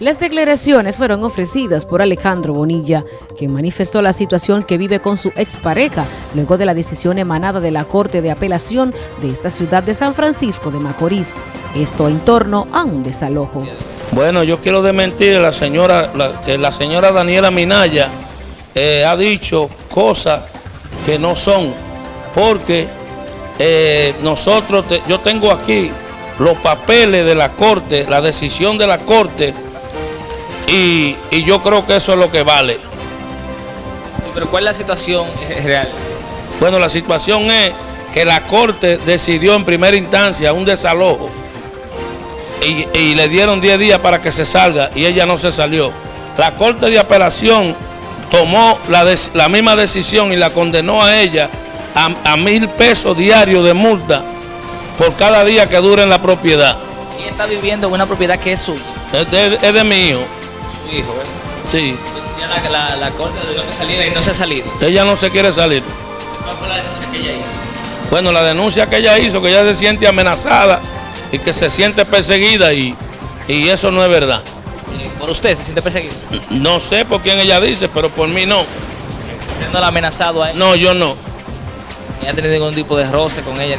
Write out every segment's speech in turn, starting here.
Las declaraciones fueron ofrecidas por Alejandro Bonilla, quien manifestó la situación que vive con su expareja luego de la decisión emanada de la Corte de Apelación de esta ciudad de San Francisco de Macorís. Esto en torno a un desalojo. Bueno, yo quiero desmentir a la señora, que la señora Daniela Minaya eh, ha dicho cosas que no son, porque eh, nosotros, yo tengo aquí los papeles de la Corte, la decisión de la Corte, y, y yo creo que eso es lo que vale. Sí, pero ¿cuál es la situación real? Bueno, la situación es que la Corte decidió en primera instancia un desalojo y, y, le dieron 10 días para que se salga y ella no se salió. La Corte de Apelación tomó la, la misma decisión y la condenó a ella a, a, mil pesos diarios de multa por cada día que dure en la propiedad. Y está viviendo en una propiedad que es suya. Es de, es de mi hijo. Hijo, ¿verdad? Sí. Entonces ya la, la, la Corte dio que saliera y no se ha salido. Ella no se quiere salir. ¿Cuál fue la denuncia que ella hizo? Bueno, la denuncia que ella hizo, que ella se siente amenazada y que se siente perseguida y, y eso no es verdad. ¿Por usted se siente perseguido? No sé por quién ella dice, pero por mí no. ¿Usted no la ha amenazado a ella? No, yo no. ¿Ni ha tenido ningún tipo de roce con ella?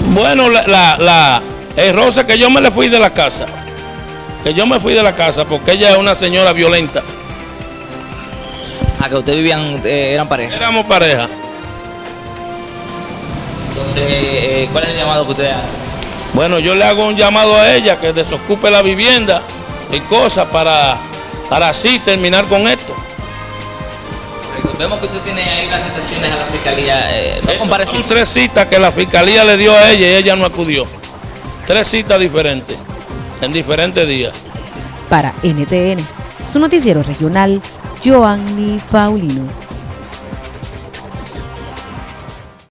Bueno, la, la, la, el roce que yo me le fui de la casa. Que yo me fui de la casa porque ella es una señora violenta. Ah, que ustedes vivían, eh, eran pareja. Éramos pareja. Entonces, eh, ¿cuál es el llamado que ustedes hacen? Bueno, yo le hago un llamado a ella que desocupe la vivienda y cosas para, para así terminar con esto. Vemos que usted tiene ahí las citaciones a la fiscalía. Eh, ¿no Son tres citas que la fiscalía le dio a ella y ella no acudió. Tres citas diferentes, en diferentes días. Para NTN, su noticiero regional, Joanny Paulino.